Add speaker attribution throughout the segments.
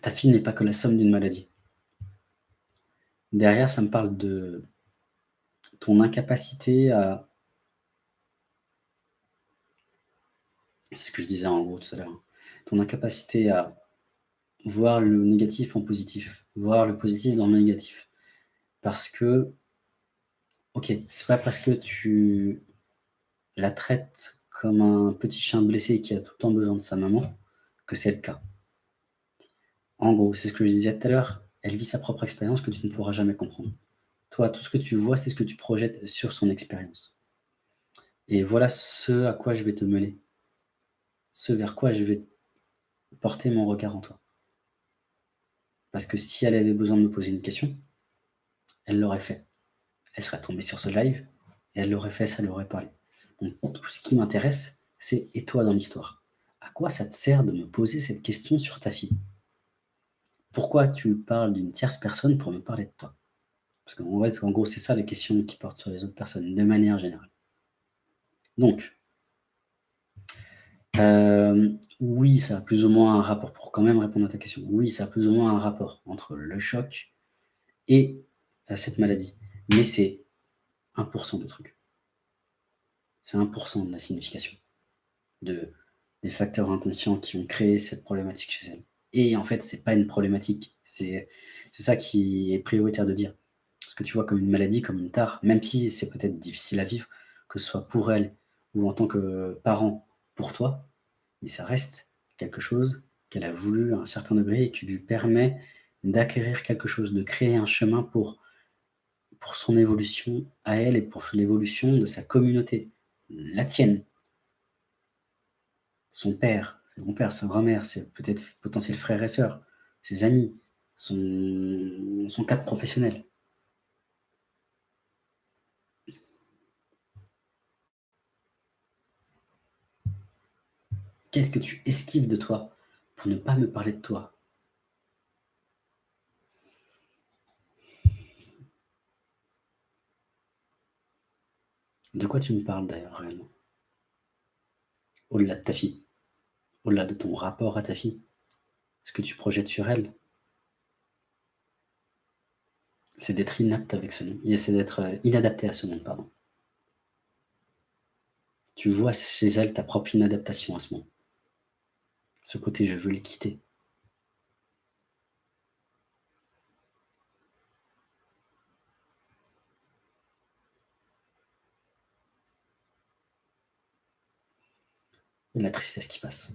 Speaker 1: ta fille n'est pas que la somme d'une maladie. Derrière, ça me parle de ton incapacité à c'est ce que je disais en gros tout à l'heure, ton incapacité à voir le négatif en positif, voir le positif dans le négatif. Parce que, OK, c'est pas parce que tu la traites comme un petit chien blessé qui a tout le temps besoin de sa maman que c'est le cas. En gros, c'est ce que je disais tout à l'heure, elle vit sa propre expérience que tu ne pourras jamais comprendre. Toi, tout ce que tu vois, c'est ce que tu projettes sur son expérience. Et voilà ce à quoi je vais te mener. Ce vers quoi je vais porter mon regard en toi. Parce que si elle avait besoin de me poser une question, elle l'aurait fait. Elle serait tombée sur ce live et elle l'aurait fait, ça l'aurait parlé. Donc tout ce qui m'intéresse, c'est et toi dans l'histoire? Ça te sert de me poser cette question sur ta fille? Pourquoi tu parles d'une tierce personne pour me parler de toi? Parce qu'en en gros, c'est ça les questions qui portent sur les autres personnes, de manière générale. Donc, euh, oui, ça a plus ou moins un rapport, pour quand même répondre à ta question, oui, ça a plus ou moins un rapport entre le choc et euh, cette maladie. Mais c'est 1% de trucs. C'est 1% de la signification de, des facteurs inconscients qui ont créé cette problématique chez elle. Et en fait, c'est pas une problématique. C'est ça qui est prioritaire de dire. Ce que tu vois comme une maladie, comme une tare, même si c'est peut-être difficile à vivre, que ce soit pour elle ou en tant que parent pour toi, mais ça reste quelque chose qu'elle a voulu à un certain degré et qui lui permet d'acquérir quelque chose, de créer un chemin pour, pour son évolution à elle et pour l'évolution de sa communauté, la tienne. Son père, son père, sa grand-mère, ses peut-être potentiels frères et sœurs, ses amis, son, son cadre professionnel. Qu'est-ce que tu esquives de toi pour ne pas me parler de toi? De quoi tu me parles d'ailleurs réellement? Au-delà de ta fille Au-delà de ton rapport à ta fille Ce que tu projettes sur elle C'est d'être inapte avec ce nom. C'est d'être euh, inadapté à ce nom, pardon. Tu vois chez elle ta propre inadaptation à ce moment. Ce côté, je veux le quitter. Et la tristesse qui passe.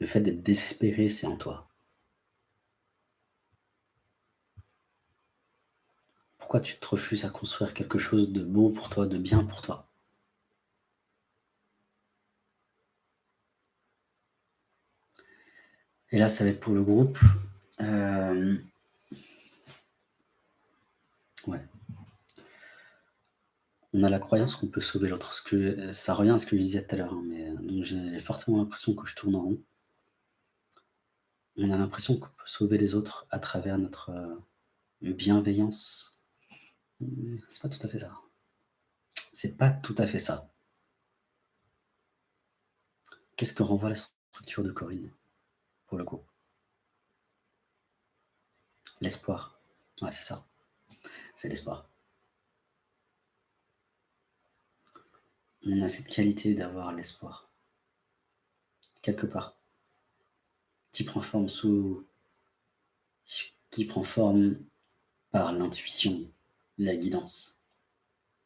Speaker 1: Le fait d'être désespéré, c'est en toi. Pourquoi tu te refuses à construire quelque chose de beau pour toi, de bien pour toi? Et là, ça va être pour le groupe. Euh, ouais. On a la croyance qu'on peut sauver l'autre. Ça revient à ce que je disais tout à l'heure, hein, euh, j'ai fortement l'impression que je tourne en rond. On a l'impression qu'on peut sauver les autres à travers notre euh, bienveillance, c'est pas tout à fait ça. C'est pas tout à fait ça. Qu'est-ce que renvoie la structure de Corinne, pour le coup L'espoir. Ouais, c'est ça. C'est l'espoir. On a cette qualité d'avoir l'espoir. Quelque part. Qui prend forme sous... Qui prend forme par l'intuition, la guidance.